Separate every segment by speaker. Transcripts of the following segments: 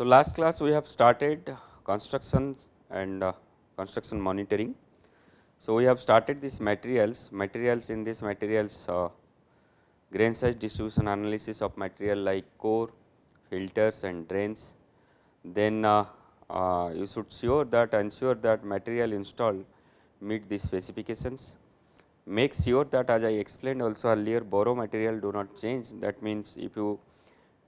Speaker 1: So, last class we have started construction and uh, construction monitoring. So, we have started this materials, materials in this materials uh, grain size distribution analysis of material like core, filters and drains. Then uh, uh, you should sure that ensure that material installed meet the specifications. Make sure that as I explained also earlier borrow material do not change that means if you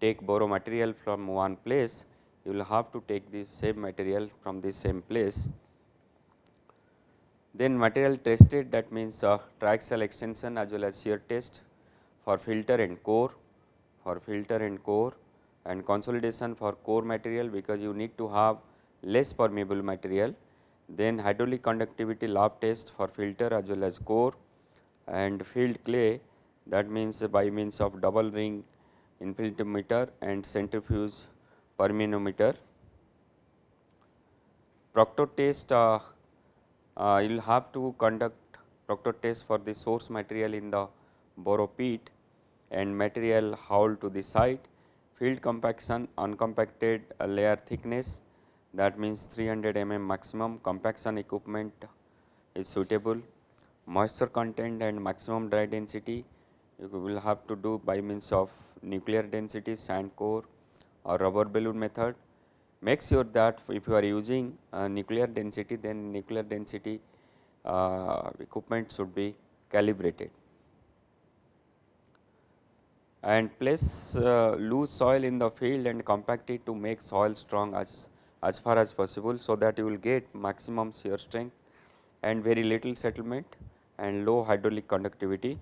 Speaker 1: take borrow material from one place you will have to take this same material from the same place. Then material tested that means uh, triaxial extension as well as shear test for filter and core, for filter and core and consolidation for core material because you need to have less permeable material. Then hydraulic conductivity lab test for filter as well as core and field clay that means by means of double ring infiltrometer and centrifuge permeanometer. Proctor test uh, uh, you will have to conduct proctor test for the source material in the borrow pit and material hauled to the site, field compaction uncompacted layer thickness that means 300 mm maximum compaction equipment is suitable, moisture content and maximum dry density you will have to do by means of nuclear density sand cone or rubber balloon method. Make sure that if you are using nuclear density then nuclear density uh, equipment should be calibrated. And place uh, loose soil in the field and compact it to make soil strong as as far as possible so that you will get maximum shear strength and very little settlement and low hydraulic conductivity.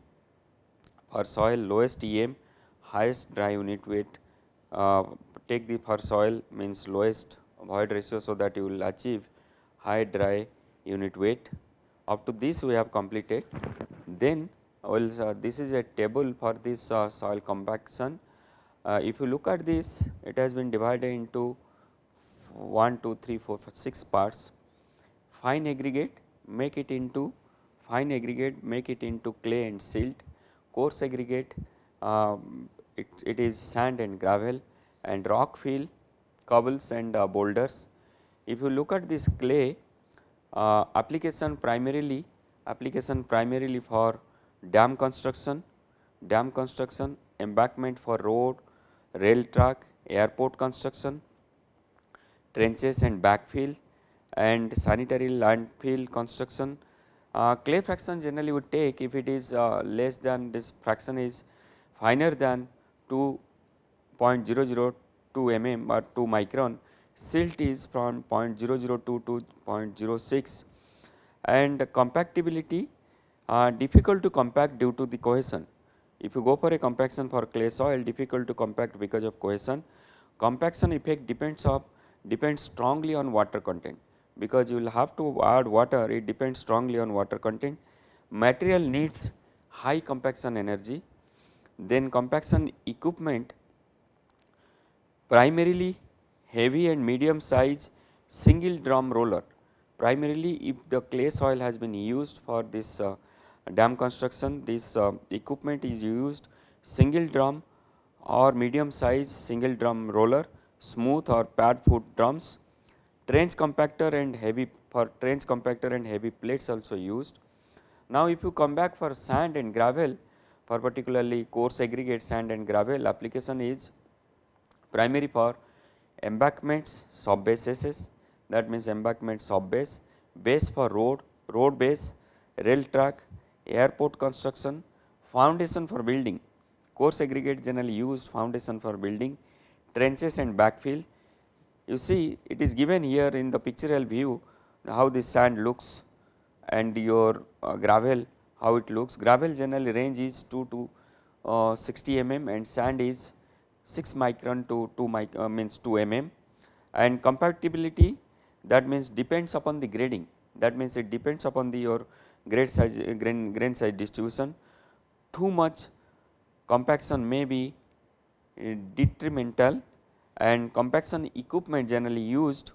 Speaker 1: For soil lowest EM highest dry unit weight uh, take the for soil means lowest void ratio so that you will achieve high dry unit weight. Up to this we have completed. Then well, uh, this is a table for this uh, soil compaction. Uh, if you look at this, it has been divided into 1, 2, 3, 4, 5, 6 parts. Fine aggregate, make it into fine aggregate, make it into clay and silt. Coarse aggregate, um, it, it is sand and gravel and rock fill, cobbles and uh, boulders. If you look at this clay uh, application primarily application primarily for dam construction, dam construction, embankment for road, rail track, airport construction, trenches and backfill and sanitary landfill construction. Uh, clay fraction generally would take if it is uh, less than this fraction is finer than 2 0.002 mm or 2 micron, silt is from 0.002 to 0.06 and compactability uh, difficult to compact due to the cohesion. If you go for a compaction for clay soil difficult to compact because of cohesion, compaction effect depends of depends strongly on water content. Because you will have to add water it depends strongly on water content. Material needs high compaction energy. Then compaction equipment primarily heavy and medium size single drum roller. Primarily if the clay soil has been used for this uh, dam construction, this uh, equipment is used single drum or medium size single drum roller, smooth or pad foot drums, trench compactor and heavy for trench compactor and heavy plates also used. Now if you come back for sand and gravel for particularly coarse aggregate sand and gravel application is primary for embankments sub bases that means embankment sub base, base for road, road base, rail track, airport construction, foundation for building, coarse aggregate generally used foundation for building, trenches and backfill. You see it is given here in the pictorial view how this sand looks and your uh, gravel how it looks. Gravel generally range is 2 to uh, 60 mm and sand is 6 micron to 2 mic uh, means 2 mm. And compactability that means depends upon the grading. That means it depends upon the your grade size uh, grain, grain size distribution. Too much compaction may be uh, detrimental. And compaction equipment generally used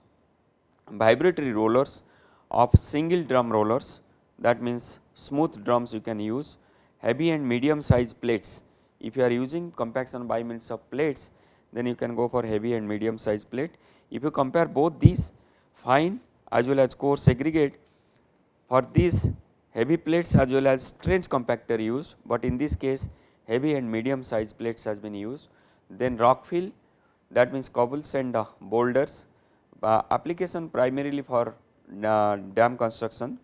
Speaker 1: vibratory rollers of single drum rollers that means smooth drums you can use heavy and medium size plates if you are using compaction by means of plates then you can go for heavy and medium size plate. If you compare both these fine as well as coarse aggregate for these heavy plates as well as trench compactor used, but in this case heavy and medium size plates has been used. Then rock fill that means cobbles and uh, boulders uh, application primarily for uh, dam construction,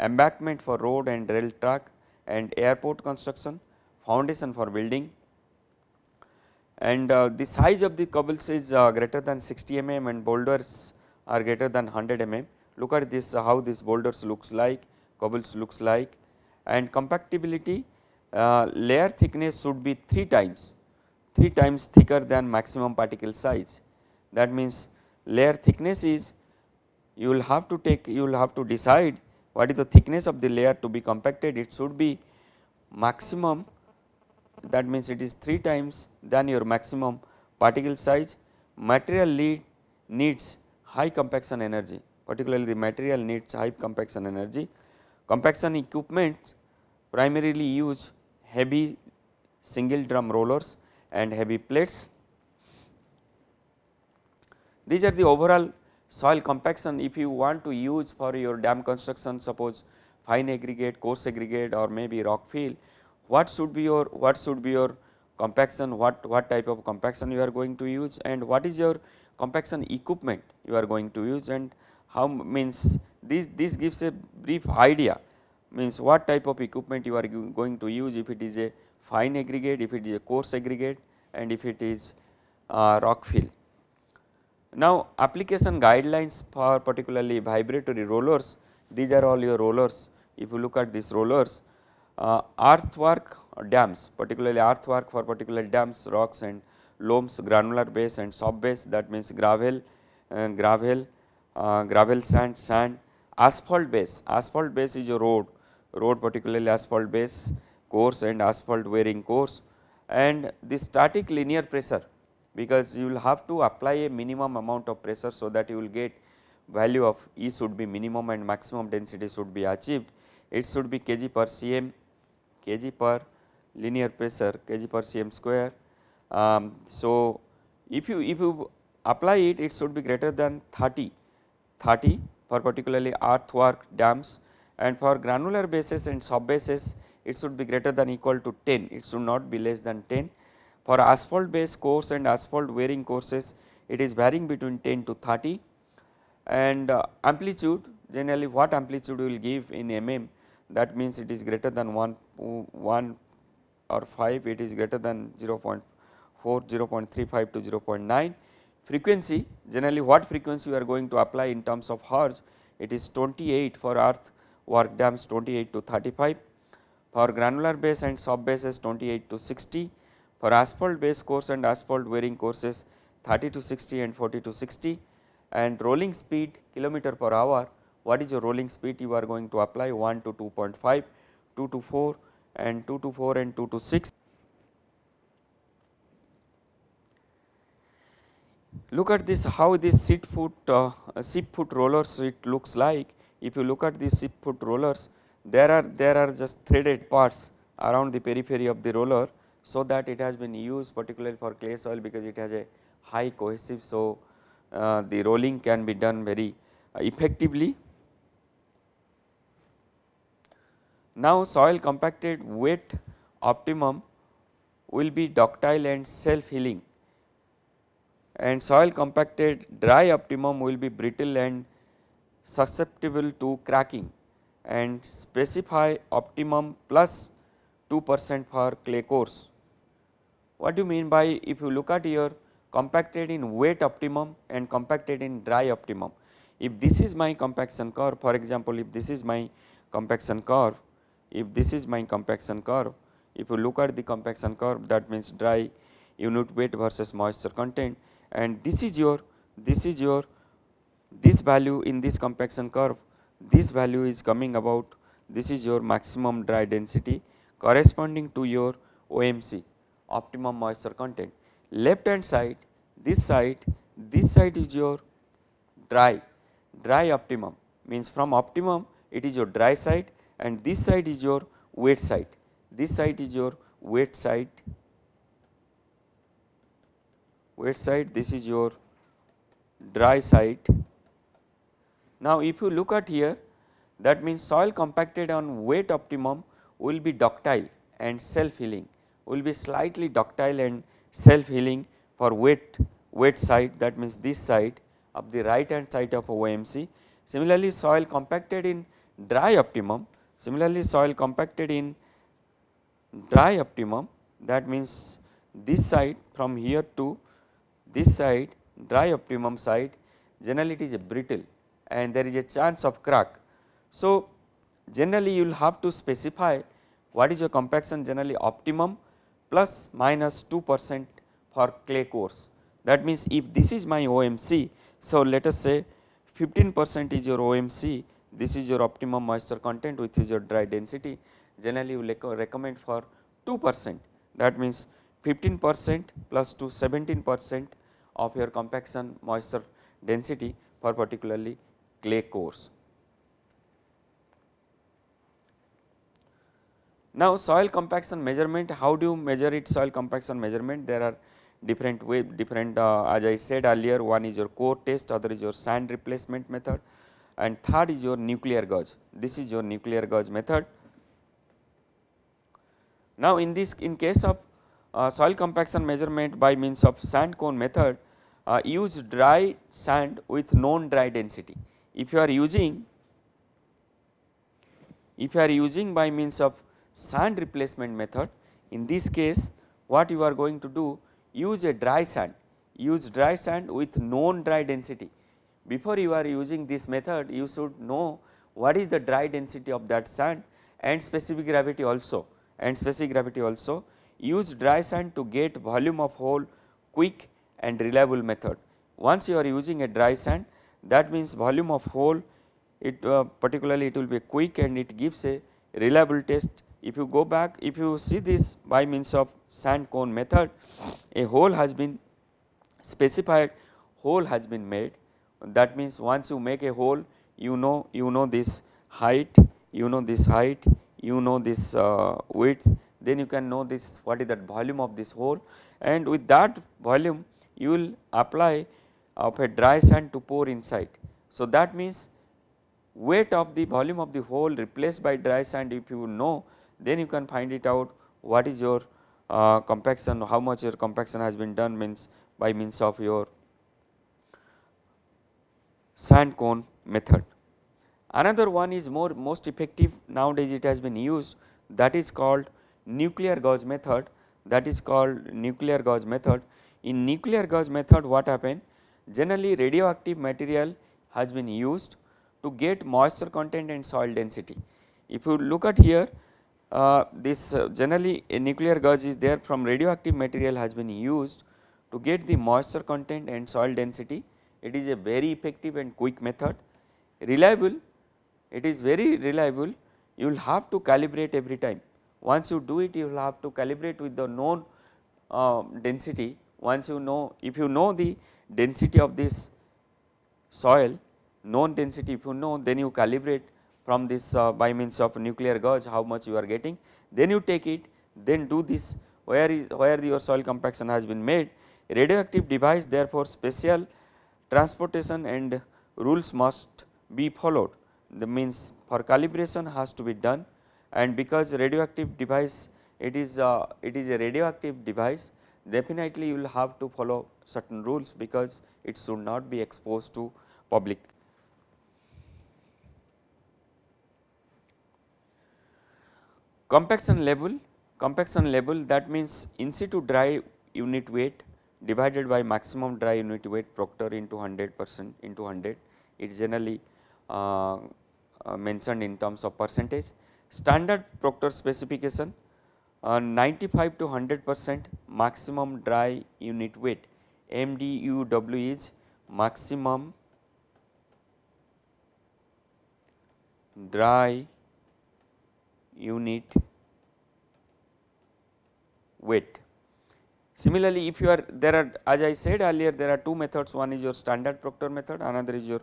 Speaker 1: embankment for road and rail track and airport construction, foundation for building and uh, the size of the cobbles is uh, greater than 60 mm and boulders are greater than 100 mm. Look at this uh, how this boulders looks like, cobbles looks like and compactability uh, layer thickness should be 3 times 3 times thicker than maximum particle size. That means layer thickness is you will have to take you will have to decide what is the thickness of the layer to be compacted it should be maximum that means it is 3 times than your maximum particle size. Material lead needs high compaction energy. Particularly the material needs high compaction energy. Compaction equipment primarily use heavy single drum rollers and heavy plates. These are the overall soil compaction. If you want to use for your dam construction suppose fine aggregate, coarse aggregate or maybe rock fill, what should be your what should be your compaction, what, what type of compaction you are going to use and what is your compaction equipment you are going to use and how means this, this gives a brief idea means what type of equipment you are going to use if it is a fine aggregate, if it is a coarse aggregate and if it is uh, rock fill. Now application guidelines for particularly vibratory rollers, these are all your rollers. If you look at these rollers, earthwork dams, particularly earthwork for particular dams, rocks and loams, granular base and sub base that means gravel, uh, gravel, uh, gravel sand, sand, asphalt base, asphalt base is a road, road particularly asphalt base, course and asphalt wearing course and the static linear pressure because you will have to apply a minimum amount of pressure so that you will get value of E should be minimum and maximum density should be achieved. It should be kg per cm, kg per linear pressure, kg per cm square. Um, so, if you if you apply it, it should be greater than 30, 30 for particularly earthwork dams. And for granular bases and sub bases it should be greater than equal to 10, it should not be less than 10 for asphalt based course and asphalt wearing courses it is varying between 10 to 30 and uh, amplitude generally what amplitude will give in mm that means it is greater than 1, 1 or 5 it is greater than 0 0.4 0 0.35 to 0 0.9 frequency generally what frequency we are going to apply in terms of hertz it is 28 for earth work dams 28 to 35 for granular base and sub bases 28 to 60 for asphalt base course and asphalt wearing courses 30 to 60 and 40 to 60 and rolling speed kilometer per hour, what is your rolling speed you are going to apply 1 to 2.5, 2 to 4 and 2 to 4 and 2 to 6. Look at this how this seat foot uh, sheep foot rollers it looks like. If you look at these sheep foot rollers there are there are just threaded parts around the periphery of the roller so that it has been used particularly for clay soil because it has a high cohesive. So, uh, the rolling can be done very effectively. Now, soil compacted wet optimum will be ductile and self healing and soil compacted dry optimum will be brittle and susceptible to cracking and specify optimum plus 2 percent for clay cores. What do you mean by if you look at your compacted in wet optimum and compacted in dry optimum. If this is my compaction curve for example, if this is my compaction curve, if this is my compaction curve, if you look at the compaction curve that means dry unit weight versus moisture content. And this is your this is your this value in this compaction curve this value is coming about this is your maximum dry density corresponding to your OMC optimum moisture content. Left hand side, this side, this side is your dry, dry optimum. Means from optimum it is your dry side and this side is your wet side. This side is your wet side wet side, this is your dry side. Now, if you look at here that means soil compacted on wet optimum will be ductile and self healing will be slightly ductile and self healing for wet wet side that means this side of the right hand side of OMC. Similarly, soil compacted in dry optimum similarly soil compacted in dry optimum that means this side from here to this side dry optimum side generally it is a brittle and there is a chance of crack. So, generally you will have to specify what is your compaction generally optimum plus minus 2 percent for clay cores. That means, if this is my OMC, so let us say 15 percent is your OMC, this is your optimum moisture content which is your dry density. Generally you recommend for 2 percent. That means 15 percent plus to 17 percent of your compaction moisture density for particularly clay cores. Now, soil compaction measurement. How do you measure it soil compaction measurement? There are different way different uh, as I said earlier one is your core test other is your sand replacement method and third is your nuclear gauge this is your nuclear gauge method. Now, in this in case of uh, soil compaction measurement by means of sand cone method uh, use dry sand with known dry density. If you are using if you are using by means of sand replacement method in this case what you are going to do use a dry sand use dry sand with known dry density. Before you are using this method you should know what is the dry density of that sand and specific gravity also and specific gravity also use dry sand to get volume of hole quick and reliable method. Once you are using a dry sand that means volume of hole it uh, particularly it will be quick and it gives a reliable test. If you go back if you see this by means of sand cone method a hole has been specified hole has been made that means once you make a hole you know you know this height you know this height you know this uh, width then you can know this what is that volume of this hole and with that volume you will apply of a dry sand to pour inside. So, that means weight of the volume of the hole replaced by dry sand if you know then you can find it out what is your uh, compaction how much your compaction has been done means by means of your sand cone method. Another one is more most effective nowadays it has been used that is called nuclear gauge method that is called nuclear gauge method. In nuclear gauge method what happened generally radioactive material has been used to get moisture content and soil density. If you look at here uh, this uh, generally a nuclear gauge is there from radioactive material has been used to get the moisture content and soil density. It is a very effective and quick method. Reliable it is very reliable. You will have to calibrate every time. Once you do it you will have to calibrate with the known uh, density. Once you know if you know the density of this soil known density if you know then you calibrate from this uh, by means of nuclear gauge how much you are getting. Then you take it then do this. Where is where your soil compaction has been made? Radioactive device therefore special transportation and rules must be followed the means for calibration has to be done and because radioactive device it is uh, it is a radioactive device definitely you will have to follow certain rules because it should not be exposed to public. Compaction level compaction level that means in situ dry unit weight divided by maximum dry unit weight proctor into 100 percent into 100 it is generally uh, uh, mentioned in terms of percentage Standard Proctor specification uh, 95 to 100 percent maximum dry unit weight MDUW is maximum dry unit weight. Similarly, if you are there are as I said earlier there are two methods one is your standard Proctor method another is your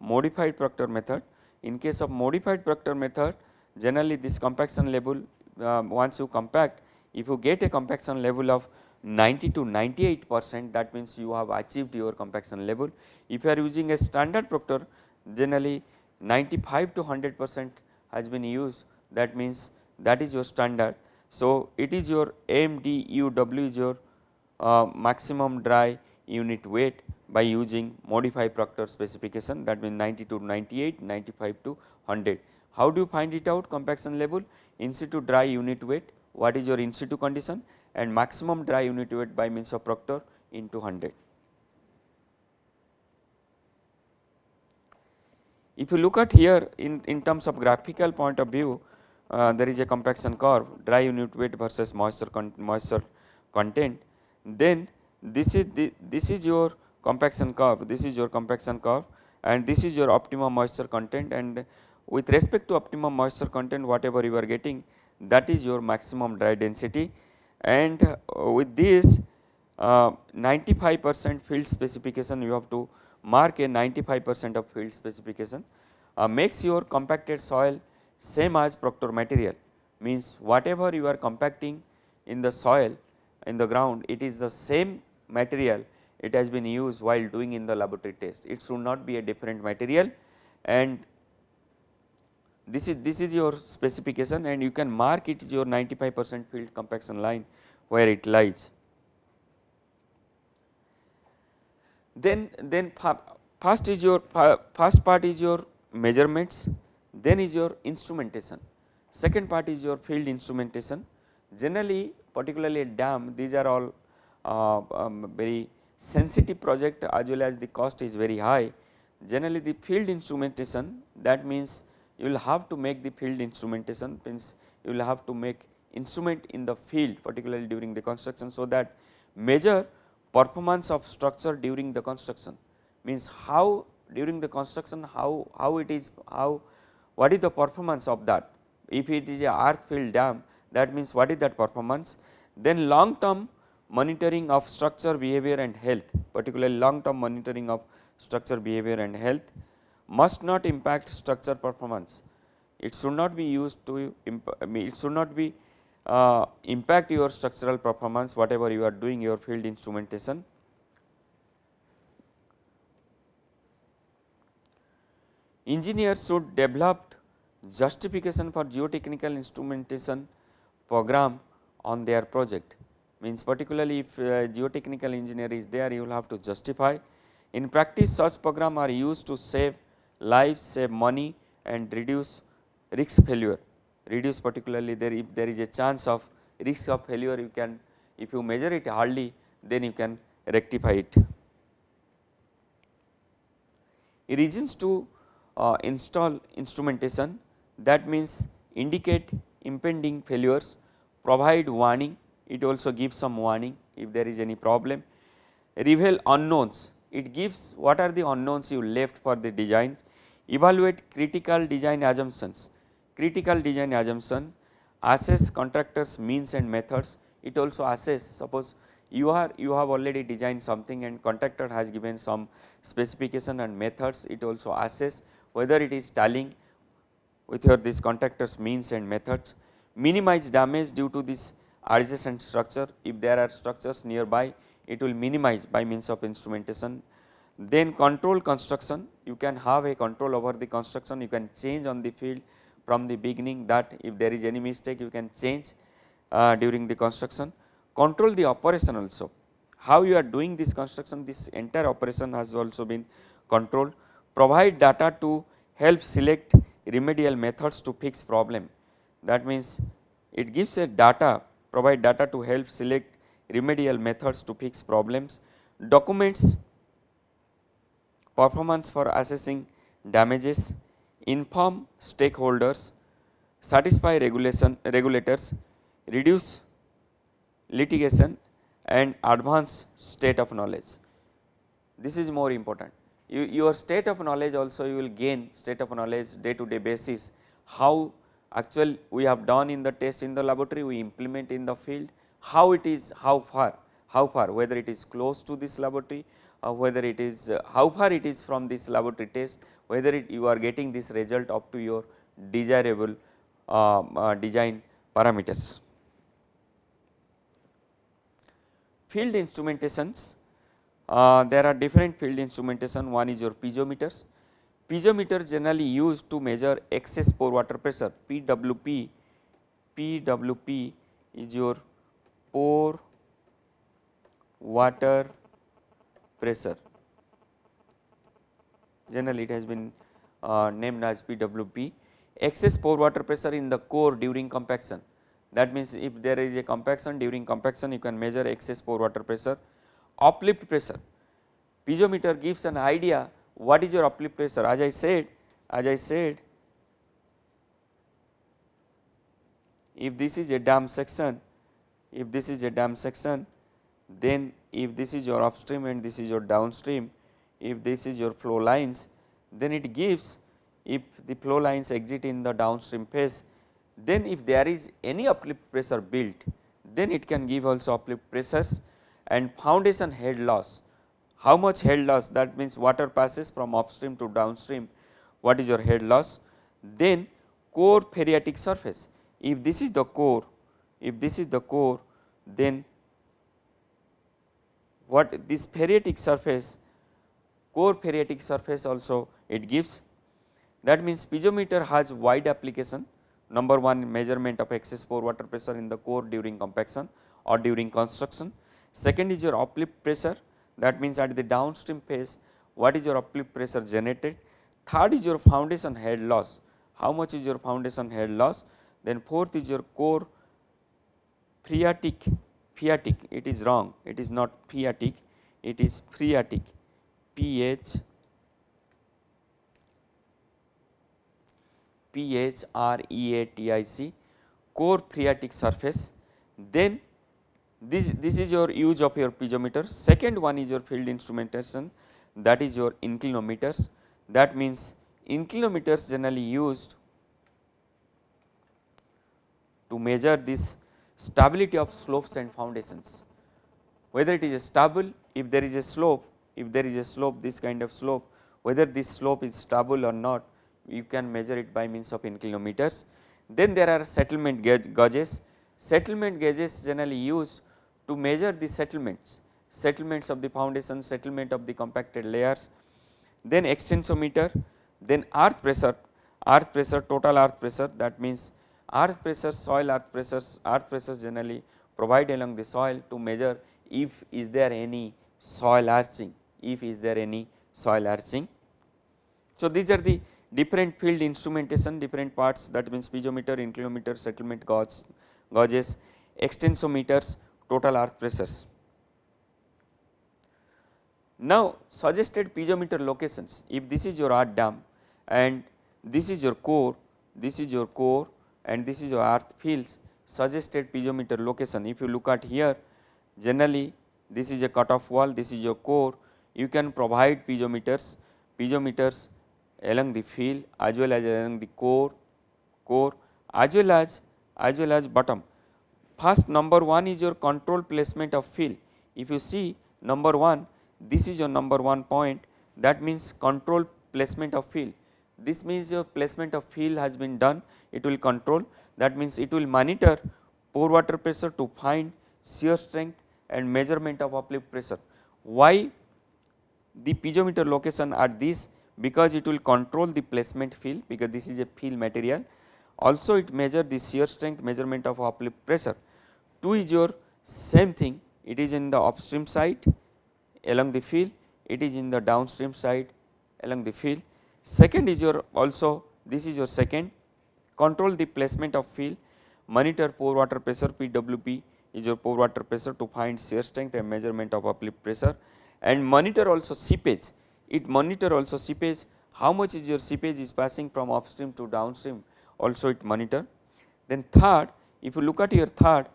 Speaker 1: modified Proctor method. In case of modified Proctor method generally this compaction level uh, once you compact if you get a compaction level of 90 to 98 percent that means you have achieved your compaction level. If you are using a standard proctor generally 95 to 100 percent has been used that means that is your standard. So, it is your MDUW is your maximum dry unit weight by using modified proctor specification that means 90 to 98, 95 to 100. How do you find it out compaction level? In situ dry unit weight, what is your in situ condition and maximum dry unit weight by means of proctor into 100. If you look at here in, in terms of graphical point of view, uh, there is a compaction curve dry unit weight versus moisture con moisture content, then this is the this is your compaction curve, this is your compaction curve and this is your optimum moisture content and with respect to optimum moisture content whatever you are getting that is your maximum dry density. And uh, with this uh, 95 percent field specification you have to mark a 95 percent of field specification uh, makes your compacted soil same as proctor material. Means whatever you are compacting in the soil in the ground it is the same material it has been used while doing in the laboratory test. It should not be a different material. And this is this is your specification and you can mark it your 95 percent field compaction line where it lies. Then then first is your first part is your measurements then is your instrumentation. Second part is your field instrumentation. Generally particularly dam these are all uh, um, very sensitive project as well as the cost is very high generally the field instrumentation that means you will have to make the field instrumentation means you will have to make instrument in the field particularly during the construction. So, that measure performance of structure during the construction means how during the construction how, how it is how what is the performance of that if it is a earth filled dam that means what is that performance then long term monitoring of structure behavior and health particularly long term monitoring of structure behavior and health must not impact structure performance. It should not be used to it should not be uh, impact your structural performance whatever you are doing your field instrumentation. Engineers should develop justification for geotechnical instrumentation program on their project means particularly if uh, geotechnical engineer is there you will have to justify. In practice such program are used to save lives, save money and reduce risk failure, reduce particularly there if there is a chance of risk of failure you can if you measure it hardly then you can rectify it. Reasons to uh, install instrumentation that means indicate impending failures, provide warning. It also gives some warning if there is any problem, reveal unknowns. It gives what are the unknowns you left for the design. Evaluate critical design assumptions, critical design assumption, assess contractors means and methods, it also assess suppose you are you have already designed something and contractor has given some specification and methods, it also assess whether it is tallying with your this contractors means and methods, minimize damage due to this adjacent structure. If there are structures nearby it will minimize by means of instrumentation. Then control construction, you can have a control over the construction, you can change on the field from the beginning that if there is any mistake you can change uh, during the construction. Control the operation also, how you are doing this construction, this entire operation has also been controlled. Provide data to help select remedial methods to fix problem. That means, it gives a data, provide data to help select remedial methods to fix problems. Documents performance for assessing damages, inform stakeholders, satisfy regulation regulators, reduce litigation and advance state of knowledge. This is more important. You, your state of knowledge also you will gain state of knowledge day to day basis how actual we have done in the test in the laboratory we implement in the field how it is how far how far whether it is close to this laboratory uh, whether it is uh, how far it is from this laboratory test, whether it you are getting this result up to your desirable um, uh, design parameters. field instrumentations, uh, there are different field instrumentation, one is your piezometers. Piezometer generally used to measure excess pore water pressure, PWP, PWP is your pore water pressure. Generally, it has been uh, named as PWP. Excess pore water pressure in the core during compaction. That means, if there is a compaction during compaction, you can measure excess pore water pressure. Uplift pressure. Piezometer gives an idea what is your uplift pressure. As I said, as I said, if this is a dam section, if this is a dam section, then if this is your upstream and this is your downstream, if this is your flow lines, then it gives if the flow lines exit in the downstream phase, then if there is any uplift pressure built, then it can give also uplift pressures and foundation head loss. How much head loss that means water passes from upstream to downstream, what is your head loss? Then core phreatic surface, if this is the core, if this is the core, then what this phreatic surface, core phreatic surface also it gives. That means piezometer has wide application, number one measurement of excess pore water pressure in the core during compaction or during construction. Second is your uplift pressure, that means at the downstream phase what is your uplift pressure generated. Third is your foundation head loss, how much is your foundation head loss? Then fourth is your core phreatic, phreatic. It is wrong, it is not phreatic, it is phreatic, P H P H R E A T I C, core phreatic surface. Then this, this is your use of your piezometer. Second one is your field instrumentation that is your inclinometers. That means inclinometers generally used to measure this stability of slopes and foundations. Whether it is a stable, if there is a slope, if there is a slope this kind of slope, whether this slope is stable or not, you can measure it by means of inclinometers. Then there are settlement gauge, gauges. Settlement gauges generally used to measure the settlements, settlements of the foundation, settlement of the compacted layers. Then extensometer, then earth pressure, earth pressure, total earth pressure that means earth pressure, soil earth pressures, earth pressures generally provide along the soil to measure if is there any soil arching, if is there any soil arching. So, these are the different field instrumentation, different parts that means piezometer, inclinometer, settlement gauge, gauges, extensometers, total earth pressures. Now, suggested piezometer locations, if this is your earth dam and this is your core, this is your core and this is your earth fields suggested piezometer location. If you look at here generally this is a cutoff wall, this is your core, you can provide piezometers, piezometers along the fill as well as along the core, core as well as as well as bottom. First number 1 is your control placement of fill. If you see number 1, this is your number 1 point that means control placement of fill. This means your placement of fill has been done it will control that means it will monitor pore water pressure to find shear strength and measurement of uplift pressure. Why the piezometer location at this because it will control the placement fill because this is a fill material also it measure the shear strength measurement of uplift pressure. 2 is your same thing it is in the upstream side along the fill it is in the downstream side along the fill. Second is your also this is your second control the placement of fill, monitor pore water pressure PWP is your pore water pressure to find shear strength and measurement of uplift pressure and monitor also seepage. It monitor also seepage how much is your seepage is passing from upstream to downstream also it monitor. Then third if you look at your third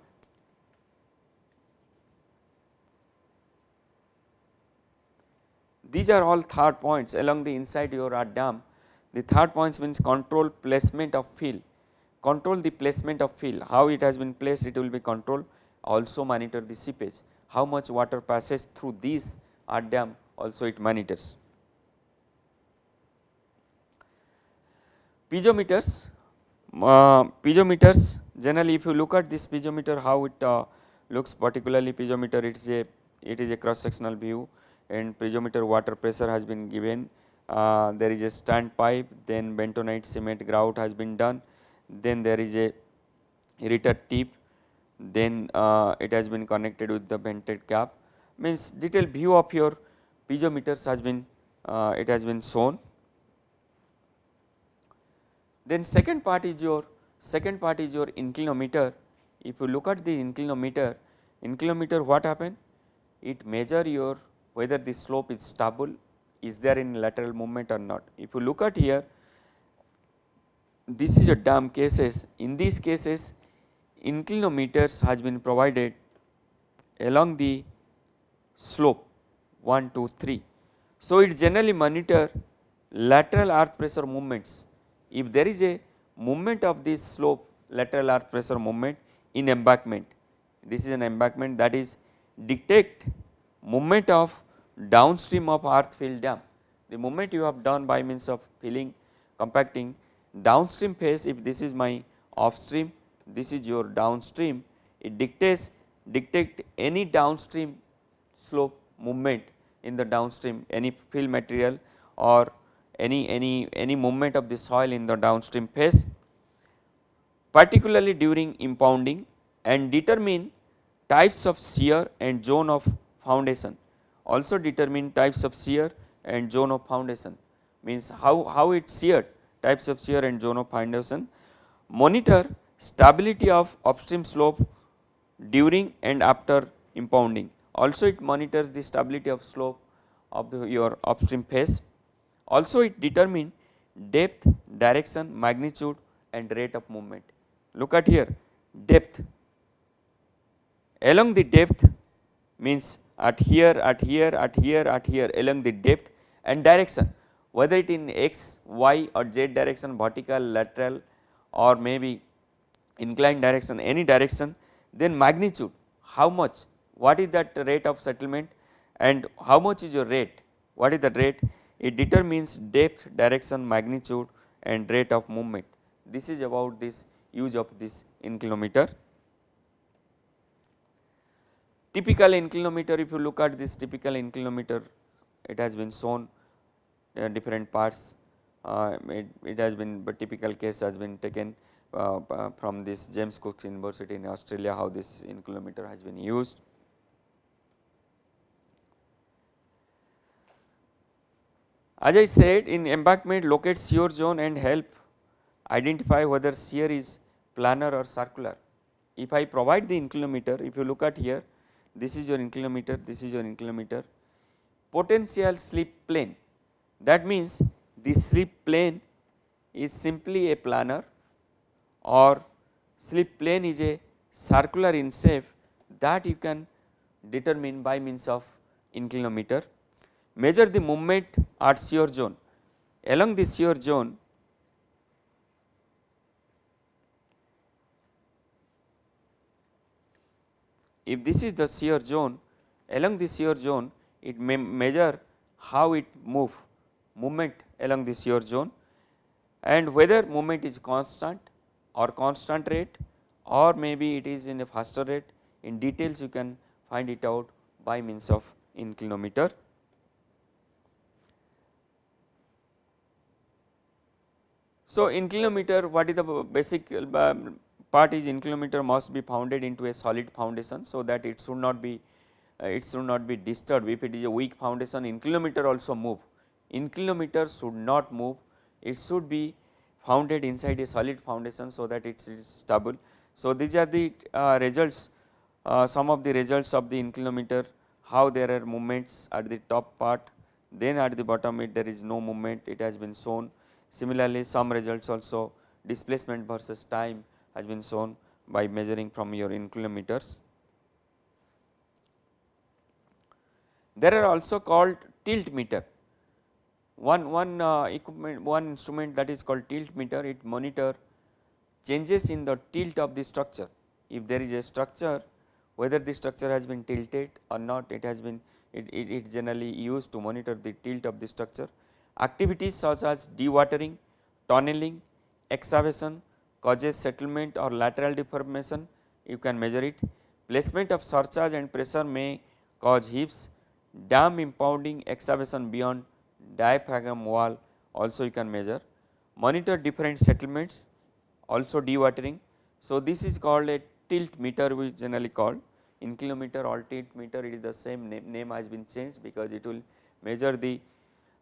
Speaker 1: these are all third points along the inside your dam. The third points means control placement of fill, control the placement of fill, how it has been placed it will be controlled. Also monitor the seepage, how much water passes through these earth dam also it monitors. Piezometers, uh, piezometers generally if you look at this piezometer how it uh, looks particularly piezometer it is a it is a cross sectional view and piezometer water pressure has been given uh, there is a stand pipe then bentonite cement grout has been done then there is a irritor tip then uh, it has been connected with the vented cap means detailed view of your piezometers has been uh, it has been shown. Then second part is your second part is your inclinometer. If you look at the inclinometer, inclinometer what happen? It measure your whether the slope is stable, is there in lateral movement or not. If you look at here, this is a dam cases. In these cases, inclinometers has been provided along the slope 1, 2, 3. So, it generally monitor lateral earth pressure movements. If there is a movement of this slope lateral earth pressure movement in embankment, this is an embankment that is detect movement of downstream of earth fill dam. The moment you have done by means of filling compacting downstream phase if this is my upstream this is your downstream it dictates dictate any downstream slope movement in the downstream any fill material or any any any movement of the soil in the downstream phase particularly during impounding and determine types of shear and zone of foundation also determine types of shear and zone of foundation means how, how it sheared types of shear and zone of foundation monitor stability of upstream slope during and after impounding. Also it monitors the stability of slope of your upstream face. Also it determine depth, direction, magnitude and rate of movement. Look at here depth. Along the depth means at here, at here, at here, at here along the depth and direction. Whether it in x, y or z direction vertical, lateral or maybe inclined direction any direction then magnitude how much what is that rate of settlement and how much is your rate what is the rate it determines depth direction magnitude and rate of movement. This is about this use of this inclinometer typical inclinometer if you look at this typical inclinometer it has been shown uh, different parts uh, it, it has been but typical case has been taken uh, uh, from this James Cook University in Australia how this inclinometer has been used. As I said in embankment locate shear zone and help identify whether shear is planar or circular. If I provide the inclinometer if you look at here this is your inclinometer this is your inclinometer potential slip plane that means this slip plane is simply a planar or slip plane is a circular in shape that you can determine by means of inclinometer. Measure the movement at shear zone. Along the shear zone, if this is the shear zone, along the shear zone, it may measure how it move movement along the shear zone and whether movement is constant or constant rate or maybe it is in a faster rate in details you can find it out by means of inclinometer. So, inclinometer what is the basic uh, part is inclinometer must be founded into a solid foundation. So, that it should not be uh, it should not be disturbed if it is a weak foundation inclinometer also move inclinometer should not move it should be founded inside a solid foundation so that it is stable. So, these are the uh, results uh, some of the results of the inclinometer how there are movements at the top part then at the bottom it there is no movement it has been shown. Similarly, some results also displacement versus time has been shown by measuring from your inclinometers. There are also called tilt meter one, one uh, equipment, one instrument that is called tilt meter, it monitor changes in the tilt of the structure. If there is a structure, whether the structure has been tilted or not, it has been it, it, it generally used to monitor the tilt of the structure. Activities such as dewatering, tunneling, excavation, causes settlement or lateral deformation, you can measure it. Placement of surcharge and pressure may cause heaves, dam impounding excavation beyond diaphragm wall also you can measure. Monitor different settlements also dewatering. So, this is called a tilt meter we generally call inclinometer or tilt meter it is the same name, name has been changed because it will measure the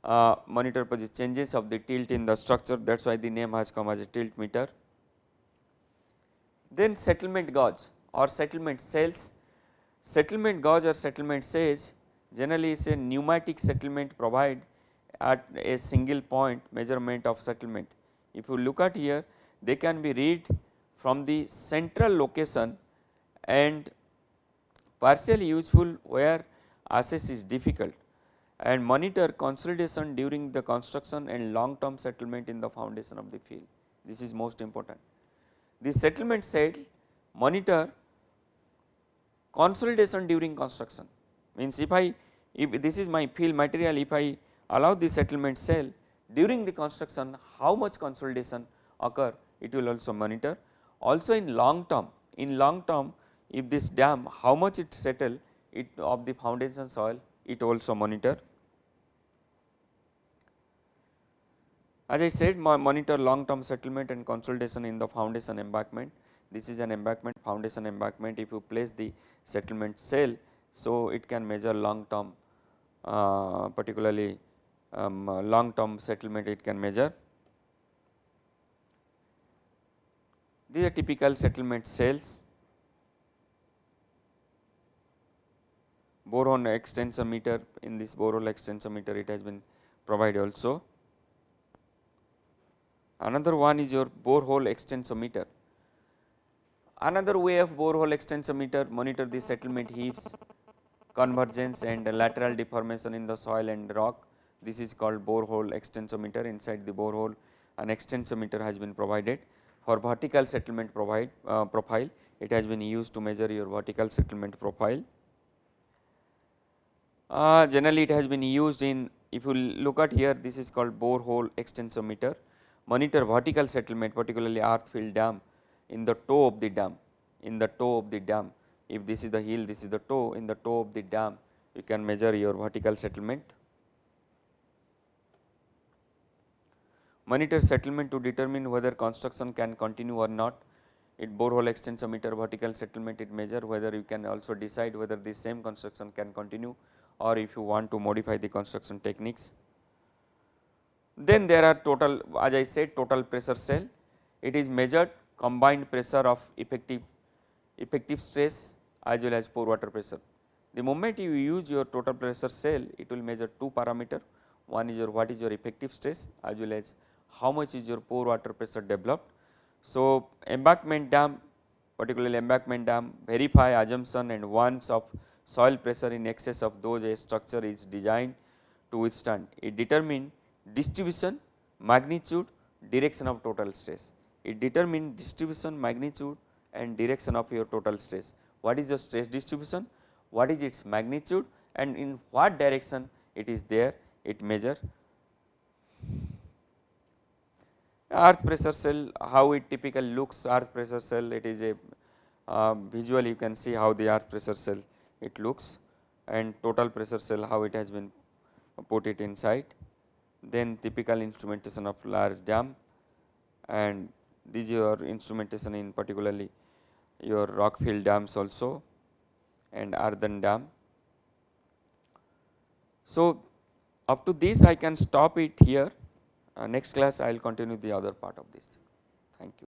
Speaker 1: uh, monitor changes of the tilt in the structure that is why the name has come as a tilt meter. Then settlement gauge or settlement cells, settlement gauge or settlement sage generally is a pneumatic settlement provide at a single point measurement of settlement. If you look at here they can be read from the central location and partially useful where access is difficult and monitor consolidation during the construction and long term settlement in the foundation of the field. This is most important. The settlement cell monitor consolidation during construction means if I if this is my fill material if I allow the settlement cell during the construction how much consolidation occur it will also monitor. Also in long term in long term if this dam how much it settle it of the foundation soil it also monitor. As I said monitor long term settlement and consolidation in the foundation embankment. This is an embankment foundation embankment if you place the settlement cell. So, it can measure long term uh, particularly um, long term settlement it can measure. These are typical settlement cells borehole extensometer in this borehole extensometer it has been provided also. Another one is your borehole extensometer. Another way of borehole extensometer monitor the settlement heaves, convergence and lateral deformation in the soil and rock. This is called borehole extensometer inside the borehole an extensometer has been provided for vertical settlement provide uh, profile it has been used to measure your vertical settlement profile. Uh, generally it has been used in if you look at here this is called borehole extensometer monitor vertical settlement particularly earth fill dam in the toe of the dam in the toe of the dam if this is the heel this is the toe in the toe of the dam you can measure your vertical settlement. Monitor settlement to determine whether construction can continue or not it borehole extensometer vertical settlement it measure whether you can also decide whether the same construction can continue or if you want to modify the construction techniques. Then there are total as I said total pressure cell it is measured combined pressure of effective effective stress as well as pore water pressure. The moment you use your total pressure cell it will measure two parameter one is your what is your effective stress as well as how much is your pore water pressure developed. So, embankment dam particularly embankment dam verify assumption and once of soil pressure in excess of those a structure is designed to withstand. It determine distribution, magnitude, direction of total stress. It determine distribution, magnitude and direction of your total stress. What is the stress distribution? What is its magnitude and in what direction it is there it measure. Earth pressure cell how it typically looks earth pressure cell it is a uh, visual you can see how the earth pressure cell it looks and total pressure cell how it has been put it inside then typical instrumentation of large dam and these are instrumentation in particularly your rock fill dams also and earthen dam. So, up to this I can stop it here uh, next class I will continue the other part of this. Thank you.